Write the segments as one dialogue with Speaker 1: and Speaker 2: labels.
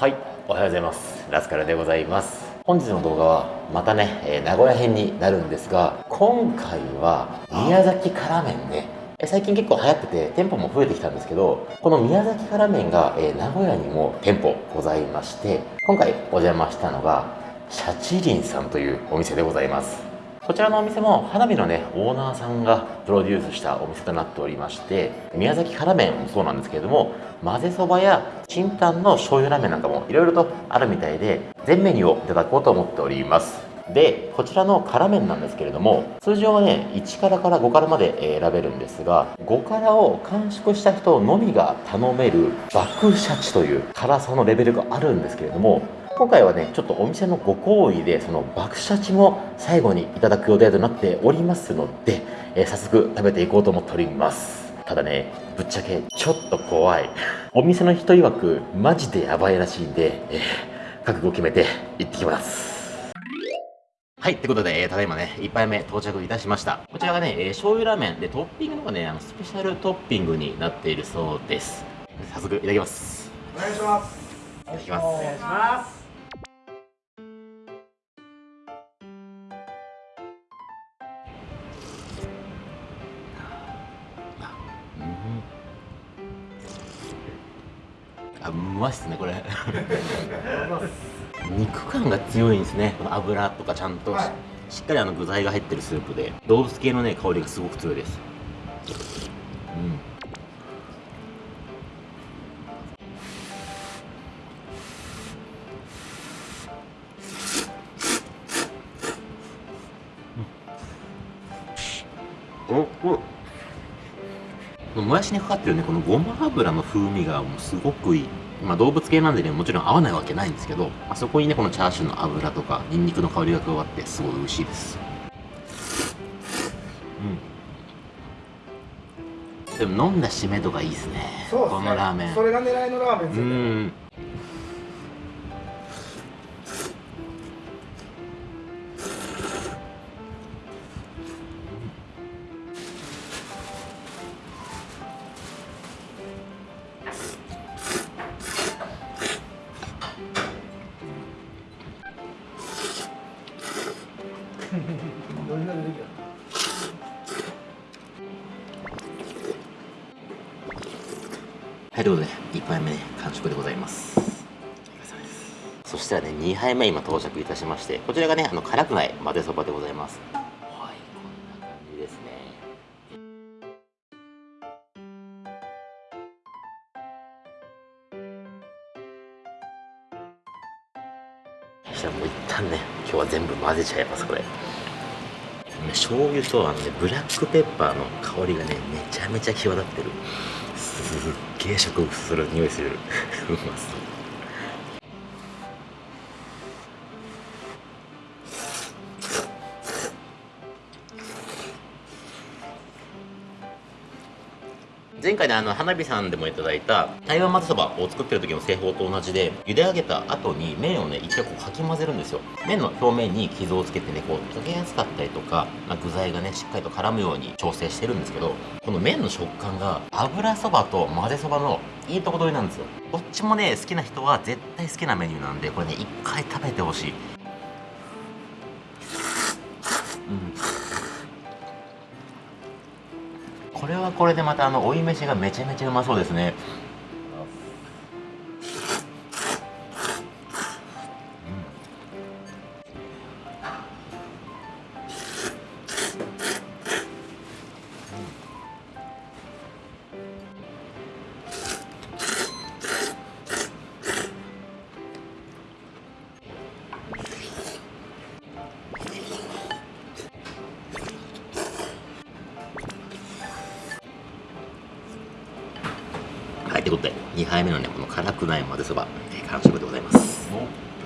Speaker 1: はいおはようございます。ラスカルでございます。本日の動画はまたね、えー、名古屋編になるんですが今回は宮崎辛麺ね。最近結構流行ってて店舗も増えてきたんですけどこの宮崎辛麺が、えー、名古屋にも店舗ございまして今回お邪魔したのがシャチリンさんというお店でございます。こちらのお店も花火のねオーナーさんがプロデュースしたお店となっておりまして宮崎辛麺もそうなんですけれども混ぜそばやチンタンの醤油ラーメンなんかもいろいろとあるみたいで全メニューをいただこうと思っております。でこちらの辛麺なんですけれども通常はね1辛から5辛まで選べるんですが5辛を完食した人のみが頼める爆シャチという辛さのレベルがあるんですけれども今回はねちょっとお店のご厚意でその爆シャチも最後にいただく予定となっておりますので、えー、早速食べていこうと思っておりますただねぶっちゃけちょっと怖いお店の人曰くマジでやばいらしいんで、えー、覚悟を決めて行ってきますはい。ってことで、えー、ただいまね、1杯目到着いたしました。こちらがね、えー、醤油ラーメンで、トッピングのがね、あの、スペシャルトッピングになっているそうです。早速、いただきます。
Speaker 2: お願いします。
Speaker 1: いただきます。
Speaker 2: お願いします。
Speaker 1: まいっすねこれ。肉感が強いんですね。この油とかちゃんと。しはい、しっかりあの具材が入ってるスープで。動物系のね香りがすごく強いです。うんもやしにかかってるねこのごま油の風味がもうすごくいい。まあ動物系なんでねもちろん合わないわけないんですけどあそこにねこのチャーシューの油とかニンニクの香りが加わってすごい美味しいです。うん。でも飲んだ締めとかいいですね。ね。このラーメン。
Speaker 2: それが狙いのラーメンですよね
Speaker 1: はい、ということで、1杯目ね、完食でございます。そしたらね、2杯目今到着いたしまして、こちらがね、あの辛くない混ぜそばでございます。はい、こんな感じですね。そしたらもう一旦ね、今日は全部混ぜちゃいます、これ。醤油とあの、ね、ブラックペッパーの香りがねめちゃめちゃ際立ってるすっげえ植物する匂いするうまそう前回ね、あの、花火さんでもいただいた台湾混ぜそばを作ってる時の製法と同じで、茹で上げた後に麺をね、一回こうかき混ぜるんですよ。麺の表面に傷をつけてね、こう溶けやすかったりとか、まあ、具材がね、しっかりと絡むように調整してるんですけど、この麺の食感が油そばと混ぜそばのいいとこ取りなんですよ。どっちもね、好きな人は絶対好きなメニューなんで、これね、一回食べてほしい。これはこれでまたあの追い飯がめちゃめちゃうまそうですね。はい、ということで、2杯目のね、この辛くない混ぜそば、えー、完食でございます。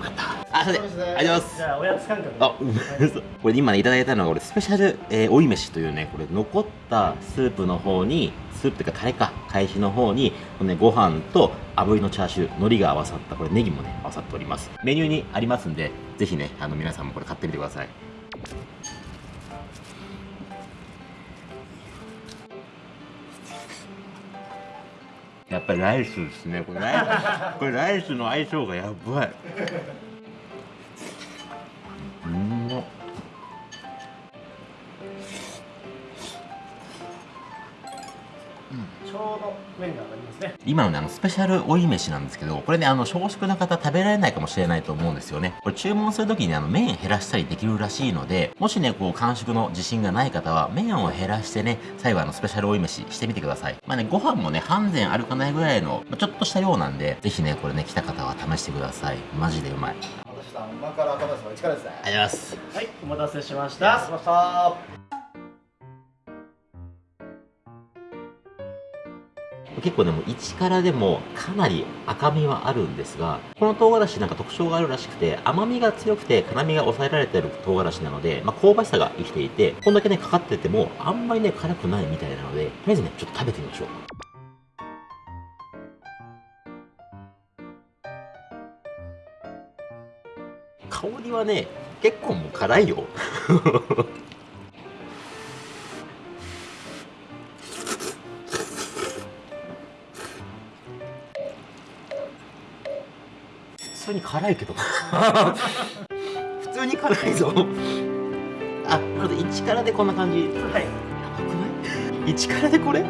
Speaker 1: また。あ、それで、ありがとうございます。
Speaker 2: じゃあ、おやつ感覚。
Speaker 1: あ、うま これ今ね、いただいたのが、これ、スペシャル、えー、追い飯というね、これ、残ったスープの方に、スープというか、タレか、返しの方に、このね、ご飯と炙りのチャーシュー、海苔が合わさった、これ、ネギもね、合わさっております。メニューにありますんで、ぜひね、あの、皆さんもこれ買ってみてください。ぱりライスですねこれライス。これライスの相性がやばい。うん。ま
Speaker 2: ちょうど麺がね。
Speaker 1: 今のねあのスペシャル追い飯なんですけどこれねあの少食の方食べられないかもしれないと思うんですよねこれ注文するときにあの麺減らしたりできるらしいのでもしねこう完食の自信がない方は麺を減らしてね最後あのスペシャル追い飯してみてくださいまあねご飯もね半膳あるかないぐらいのまあちょっとしたようなんでぜひねこれね来た方は試してくださいマジでうまいありがとう
Speaker 3: 私さん、馬から赤ですの一からですね。
Speaker 1: ございます
Speaker 2: はい、お待たせしまし
Speaker 3: し
Speaker 2: た。
Speaker 3: ました。
Speaker 1: 結構でも1からでもかなり赤みはあるんですがこの唐辛子なんか特徴があるらしくて甘みが強くて辛みが抑えられてる唐辛子なので、まあ、香ばしさが生きていてこんだけねかかっててもあんまりね辛くないみたいなのでとりあえずねちょっと食べてみましょう。香りはね結構もう辛いよ。辛いけど。普通に辛いぞ。あまず1からでこんな感じ。や
Speaker 2: はい。
Speaker 1: ばくない？1からでこれ？うん。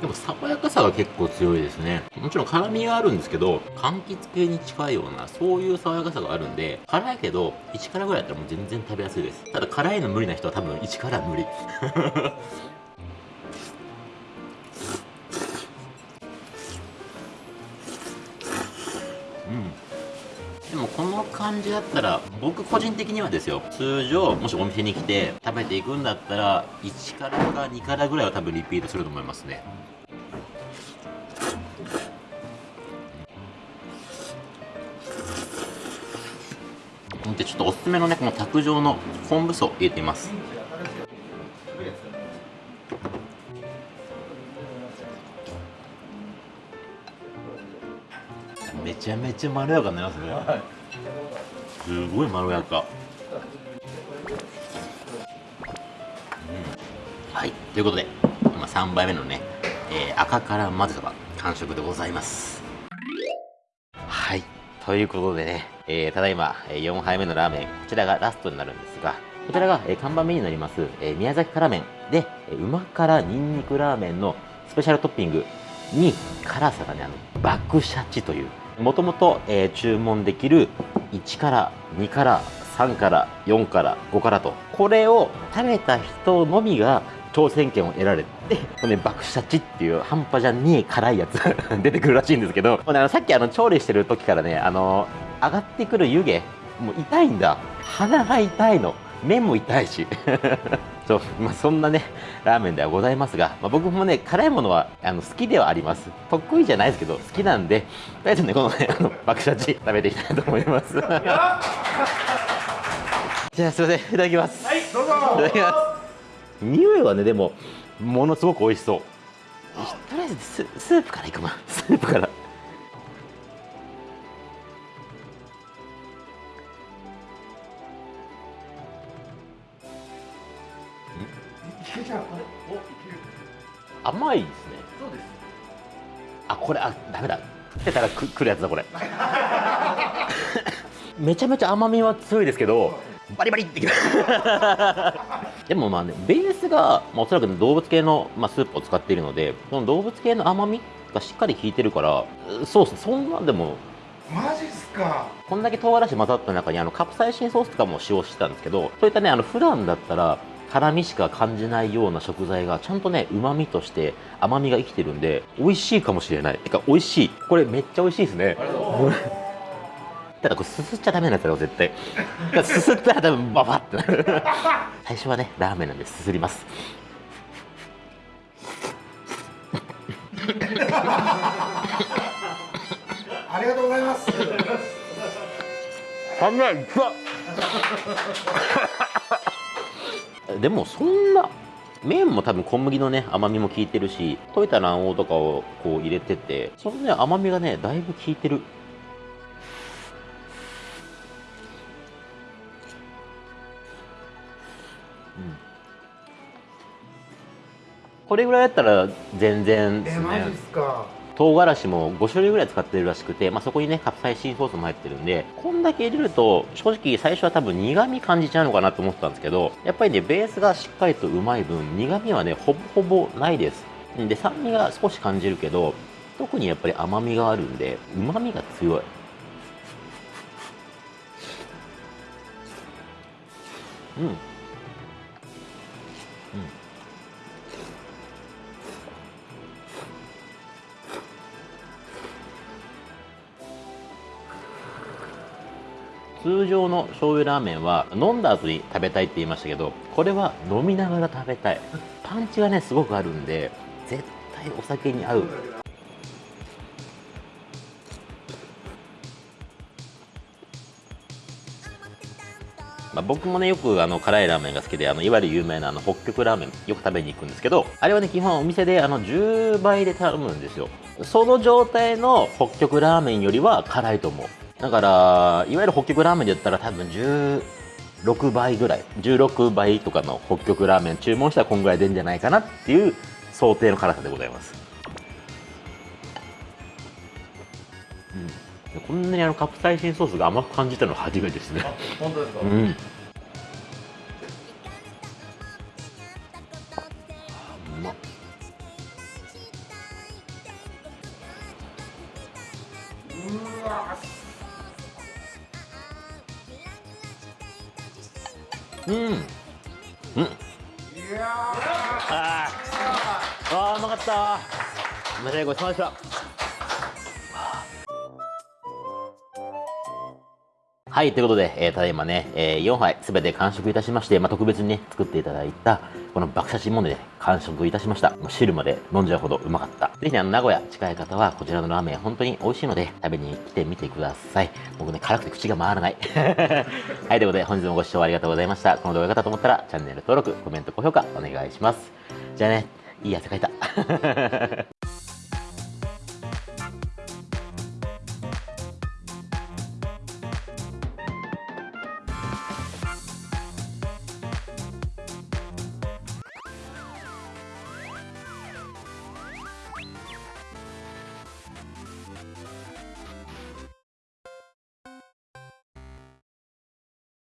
Speaker 1: でも爽やかさが結構強いですね。もちろん辛みがあるんですけど柑橘系に近いようなそういう爽やかさがあるんで辛いけど1からぐらいだったらもう全然食べやすいです。ただ辛いの無理な人は多分1から無理感じだったら僕個人的にはですよ通常もしお店に来て食べていくんだったら1からか2からぐらいは多分リピートすると思いますね。でちょっとおすすめのねこの卓上の昆布噌入れてみます。めちゃめちゃまろやかになりますね、すごいまろやか、うん。はい。ということで今3杯目のね、えー赤から混ぜそば完食でございます。はい。ということでね、えーただいま4杯目のラーメンこちらがラストになるんですがこちらが、えー看板メニューになります、えー宮崎辛麺で、えーうま辛にんにくラーメンのスペシャルトッピングに辛さがねあの爆シャチというもともと注文できる1から2から3から4から5からとこれを食べた人のみが挑戦権を得られて、このね、爆シャチっていう半端じゃねえ辛いやつ 出てくるらしいんですけど、もうねあのさっきあの調理してる時からね、あの上がってくる湯気、もう痛いんだ。鼻が痛いの。目も痛いし。そう、まあ、そんなね、ラーメンではございますが、まあ、僕もね、辛いものはあの好きではあります。得意じゃないですけど、好きなんで、とりあえずね、このね、あの爆シャチ食べていきたいと思います。じゃあ、すいません、いただきます。
Speaker 2: はい、どうぞ。
Speaker 1: いただきます。匂いはね、でも、ものすごく美味しそう。とりあえずス、スープからいくな。スープから。甘いですね。
Speaker 2: そうです。
Speaker 1: あ、これ、あ、ダメだ。食ってたらく、くるやつだ、これ。めちゃめちゃ甘みは強いですけど、バリバリってきます。でもまあね、ベースが、まあ、おそらく動物系の、まあ、スープを使っているので、その動物系の甘みがしっかり効いてるから、そうですね、そんなでも、
Speaker 2: マジっすか。
Speaker 1: こんだけ唐辛子混ざった中にあのカプサイシンソースとかも使用してたんですけどそういったねあの普段だったら辛みしか感じないような食材がちゃんとね旨味として甘みが生きてるんで美味しいかもしれない。てか美味しい。これめっちゃ美味しいですね。ただこれすすっちゃダメなやつだよ絶対。すすったら多分ババってなる。最初はねラーメンなんですすります。
Speaker 2: ありがとうございます。
Speaker 1: 甘いでもそんな麺も多分小麦のね甘みも効いてるし溶いた卵黄とかをこう入れててそのね甘みがねだいぶ効いてる。これぐらいやったら全然です
Speaker 2: えマジっすか。
Speaker 1: 唐辛子も5種類ぐらい使ってるらしくて、まあ、そこにねカプサイシンソースも入ってるんでこんだけ入れると正直最初は多分苦味感じちゃうのかなと思ってたんですけどやっぱりねベースがしっかりとうまい分苦味はねほぼほぼないです。で酸味が少し感じるけど特にやっぱり甘みがあるんでうまみが強い。うん。通常の醤油ラーメンは飲んだ後に食べたいって言いましたけどこれは飲みながら食べたい。パンチがねすごくあるんで絶対お酒に合う。まあ、僕もねよくあの辛いラーメンが好きであのいわゆる有名なあの北極ラーメンよく食べに行くんですけどあれはね基本お店であの10倍で頼むんですよ。その状態の北極ラーメンよりは辛いと思う。だからいわゆる北極ラーメンで言ったら多分16倍ぐらい16倍とかの北極ラーメン注文したらこんぐらい出るんじゃないかなっていう想定の辛さでございます、うん、こんなにあのカプサイシンソースが甘く感じたのは初めてですね。
Speaker 3: 本当ですか、
Speaker 1: うん。うまっうん。うん。
Speaker 2: いや
Speaker 1: あーあー、うまかった。申し訳ごちそうさまでした。はい、ということで、えーただいまね、えー4杯すべて完食いたしまして、まあ、特別にね、作っていただいた、この爆写真もね、完食いたしました。もう汁まで飲んじゃうほどうまかった。ぜひね、あの、名古屋近い方は、こちらのラーメン、本当に美味しいので、食べに来てみてください。僕ね、辛くて口が回らない。はい、ということで、本日もご視聴ありがとうございました。この動画が良かったと思ったら、チャンネル登録、コメント、高評価、お願いします。じゃあね、いい汗かいた。